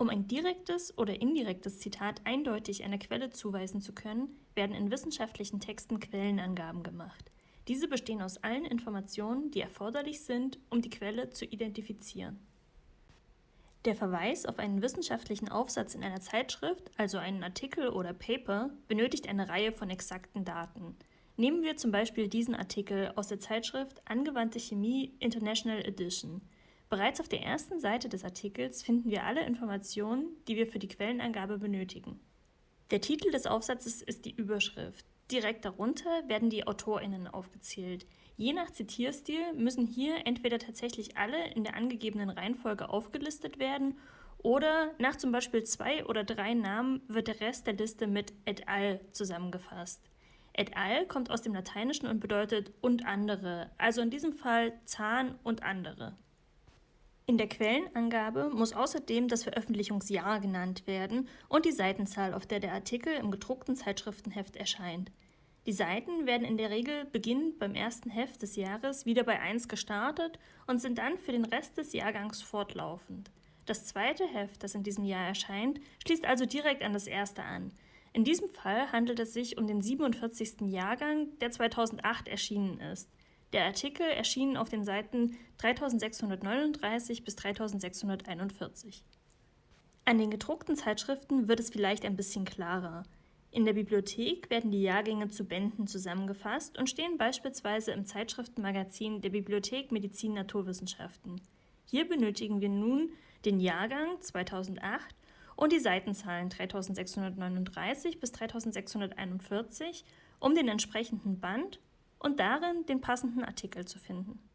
Um ein direktes oder indirektes Zitat eindeutig einer Quelle zuweisen zu können, werden in wissenschaftlichen Texten Quellenangaben gemacht. Diese bestehen aus allen Informationen, die erforderlich sind, um die Quelle zu identifizieren. Der Verweis auf einen wissenschaftlichen Aufsatz in einer Zeitschrift, also einen Artikel oder Paper, benötigt eine Reihe von exakten Daten. Nehmen wir zum Beispiel diesen Artikel aus der Zeitschrift Angewandte Chemie International Edition. Bereits auf der ersten Seite des Artikels finden wir alle Informationen, die wir für die Quellenangabe benötigen. Der Titel des Aufsatzes ist die Überschrift. Direkt darunter werden die AutorInnen aufgezählt. Je nach Zitierstil müssen hier entweder tatsächlich alle in der angegebenen Reihenfolge aufgelistet werden oder nach zum Beispiel zwei oder drei Namen wird der Rest der Liste mit et al. zusammengefasst. Et al. kommt aus dem Lateinischen und bedeutet und andere, also in diesem Fall Zahn und andere. In der Quellenangabe muss außerdem das Veröffentlichungsjahr genannt werden und die Seitenzahl, auf der der Artikel im gedruckten Zeitschriftenheft erscheint. Die Seiten werden in der Regel beginnend beim ersten Heft des Jahres wieder bei 1 gestartet und sind dann für den Rest des Jahrgangs fortlaufend. Das zweite Heft, das in diesem Jahr erscheint, schließt also direkt an das erste an. In diesem Fall handelt es sich um den 47. Jahrgang, der 2008 erschienen ist. Der Artikel erschien auf den Seiten 3639 bis 3641. An den gedruckten Zeitschriften wird es vielleicht ein bisschen klarer. In der Bibliothek werden die Jahrgänge zu Bänden zusammengefasst und stehen beispielsweise im Zeitschriftenmagazin der Bibliothek Medizin Naturwissenschaften. Hier benötigen wir nun den Jahrgang 2008 und die Seitenzahlen 3639 bis 3641, um den entsprechenden Band und darin den passenden Artikel zu finden.